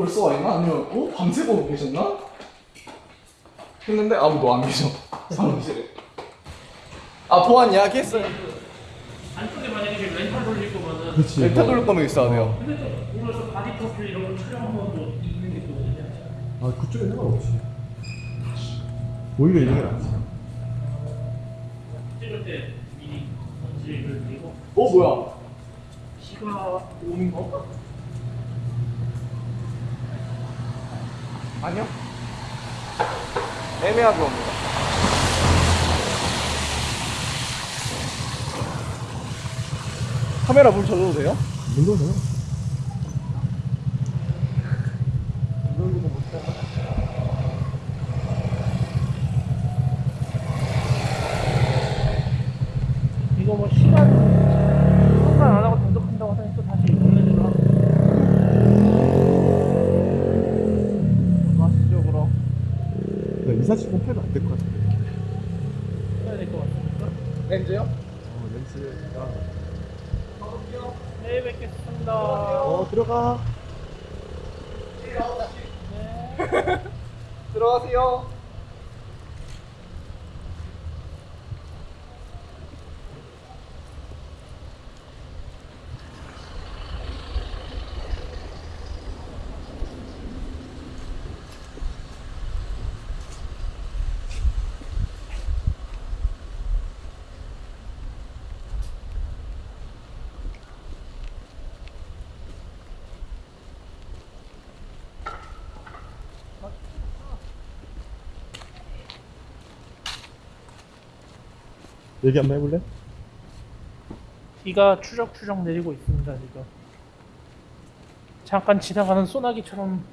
벌써 와 있나? 아니면 어? 밤새 보고 계셨나? 했는데 아무도 안 계셔 사무실에 아 보안 이야기했어요 안쪽에 만약에 지금 렌탈 돌릴 거면은 그렇지. 렌탈 돌릴 거면 있어야 돼요 근데 또 오늘 바디 프로필 이런 거 촬영하면 또 있는 게또 있는데 아 그쪽에 상관없지. 오히려 이런 게 낫지. 찍을 때 미리 전지를 드리고 어 뭐야 비가 오는 거? 아니요 애매하게 옵니다 카메라 물 져줘도 돼요? 물론요. 이거 뭐 시간 상관 안 하고 단독한다고 하더니 또 다시 보내주려 하고 마시죠 그럼 나 이 사 지금 패면 안 될 것 같은데. 해야 될 것 같습니다 렌즈요? 어 렌즈가. 네 뵙겠습니다 어 들어가. 들어가세요 얘기 한번 해볼래? 비가 추적추적 내리고 있습니다 지금. 잠깐 지나가는 소나기처럼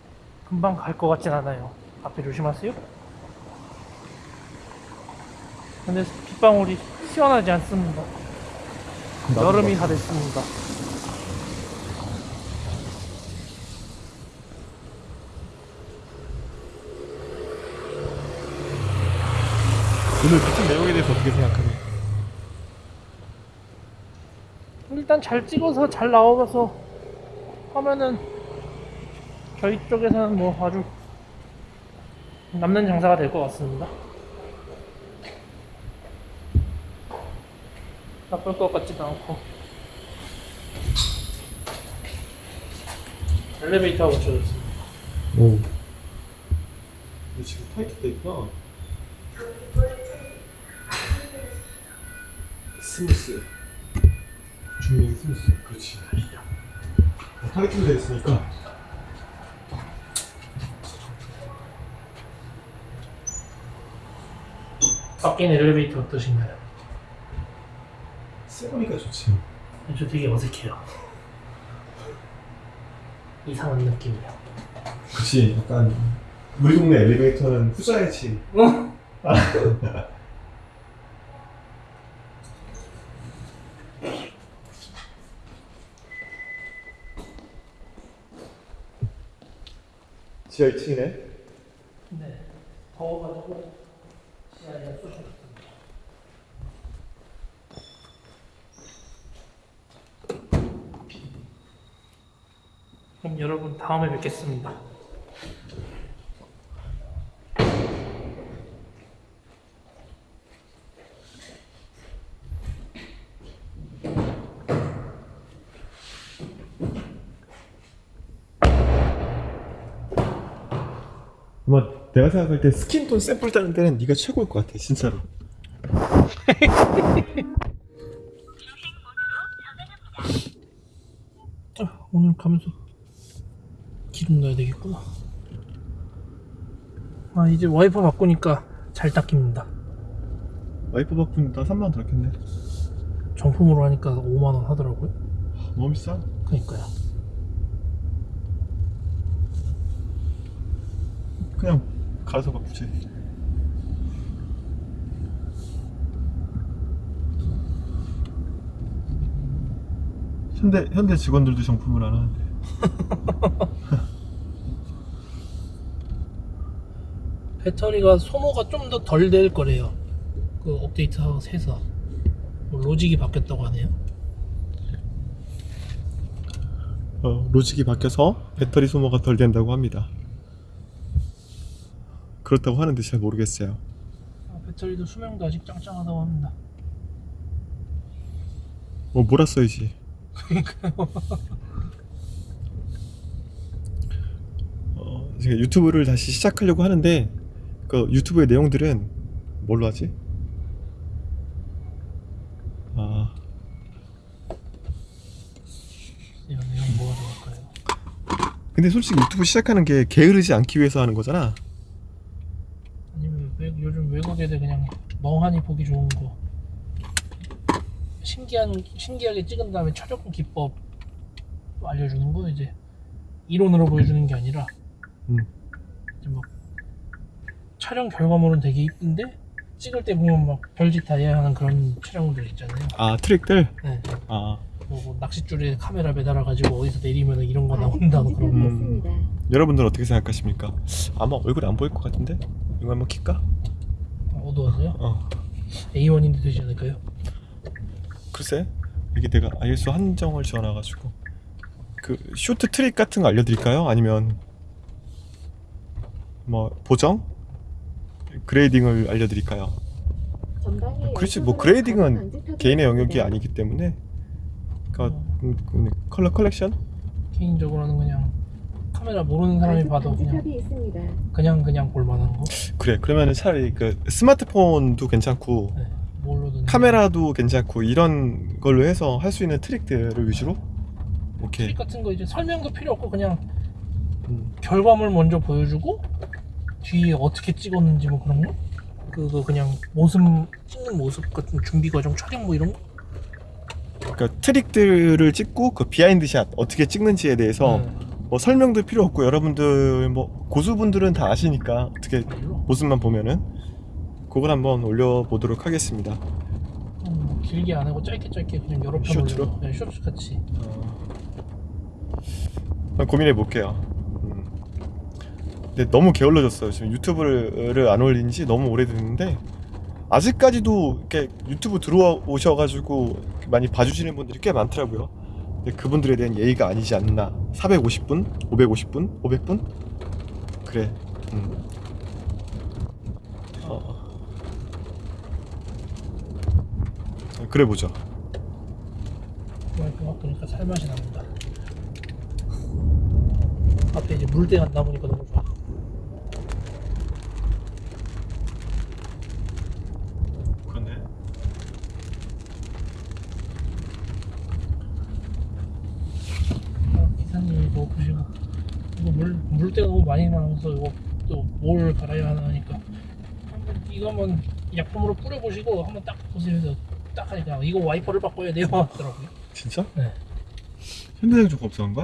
금방 갈 것 같진 않아요. 앞에 조심하세요. 근데 빗방울이 시원하지 않습니다. 여름이 다. 됐습니다. 오늘 비친 내용에 대해서 어떻게 생각하니? 일단 잘 찍어서 잘 나와서 하면은 저희 쪽에서는 뭐 아주 남는 장사가 될 것 같습니다. 나쁠 것 같지도 않고 엘리베이터가 붙여졌습니다. 오. 근데 지금 타이트 돼 있구나. smooth. 중량 smooth. 그렇지. 어, 타이트 돼 있으니까. 바뀐 엘리베이터 어떠신가요? 세보니까 좋지. 저 되게 어색해요. 이상한 느낌이요. 그치. 약간 우리 동네 엘리베이터는 후자이지. 지하 2층이네. 네. 더워가지고 시야에 쏘셨습니다. 그럼 여러분 다음에 뵙겠습니다. 아마 내가 생각할 때 스킨톤 샘플 따는 데는 네가 최고일 것 같아, 진짜로. 아, 오늘 가면서 기름 넣어야 되겠구나. 아 이제 와이퍼 바꾸니까 잘 닦입니다. 와이프 바꾼다 3만 원 덜겠네. 정품으로 하니까 5만 원 하더라고요. 너무 비싸. 그러니까요. 그냥 가서 바꾸지. 현대 현대 직원들도 정품을 안 하는데. 배터리가 소모가 좀 더 덜 될 거래요. 그 업데이트하고 해서 뭐 로직이 바뀌었다고 하네요. 어, 로직이 바뀌어서 배터리 소모가 덜 된다고 합니다. 그렇다고 하는데 잘 모르겠어요. 아, 배터리도 수명도 아직 짱짱하다고 합니다. 뭐 몰았어야지. 어, 제가 유튜브를 다시 시작하려고 하는데 그 유튜브의 내용들은 뭘로 하지? 아 이런 내용 뭐가 좋을까요? 근데 솔직히 유튜브 시작하는 게 게으르지 않기 위해서 하는 거잖아. 아니면 외, 요즘 외국 애들 그냥 멍하니 보기 좋은 거 신기한 신기하게 찍은 다음에 최적화 기법 알려주는 거 이제 이론으로 보여주는 게 아니라 음. 이제 막 촬영 결과물은 되게 이쁜데 찍을 때 보면 막 별짓 다 해야 하는 그런 촬영들 있잖아요. 아 트릭들. 네. 아 뭐, 뭐 낚싯줄에 카메라 매달아 가지고 어디서 내리면 이런 거 나온다 뭐 그런 거. 음. 여러분들은 어떻게 생각하십니까? 아마 얼굴 안 보일 것 같은데 이거 한번 킬까? 어두워서요? 어 A1인데 되지 않을까요? 글쎄 이게 내가 ISO 한정을 지어놔가지고 그 쇼트 트릭 같은 거 알려드릴까요? 아니면 뭐 보정? grading을 알려드릴까요? 그렇지 뭐 grading은 개인의 영역이 아니기 때문에 그러니까 음, 음, color correction? 개인적으로는 그냥 카메라 모르는 사람이 봐도 그냥 있습니다. 그냥 그냥 볼만한 거. 그래 그러면은 차라리 그 스마트폰도 괜찮고 네. 카메라도 괜찮고 이런 걸로 해서 할 수 있는 트릭들을 위주로 오케이 트릭 같은 거 이제 설명도 필요 없고 그냥 음, 결과물 먼저 보여주고 뒤에 어떻게 찍었는지 뭐 그런 거. 그거 그냥 모습 찍는 모습 같은 준비 과정 촬영 뭐 이런 거. 그러니까 트릭들을 찍고 그 behind shot 어떻게 찍는지에 대해서 네. 뭐 설명도 필요 없고 여러분들 뭐 고수분들은 다 아시니까 어떻게. 모습만 보면은 그걸 한번 올려보도록 하겠습니다. 음, 뭐 길게 안 하고 짧게 짧게 그냥 여러 편 쇼츠로? 올려. 네, 쇼츠 같이. 한번 고민해 볼게요. 음. 근데 너무 게을러졌어요. 지금 유튜브를 안 올린 지 너무 오래됐는데 아직까지도 이렇게 유튜브 들어오셔가지고 많이 봐주시는 분들이 꽤 많더라고요. 근데 그분들에 대한 예의가 아니지 않나. 450분, 550분, 500분? 그래. 음. 어. 그래 보죠. 와이프 막 보니까 살맛이 납니다. 앞에 이제 물대가 안 나오니까 너무 좋아. 그렇네. 아, 기사님 이거 보시고 이거 물 물때가 너무 많이 나와서 이거 또 뭘 갈아야 하나 하니까 한번 이거 한번 약품으로 뿌려 보시고 한번 딱 보시면서 딱 하니까 이거 와이퍼를 바꿔야 돼요 하더라고요. 진짜? 네. 현대생 좀 없어한 거야?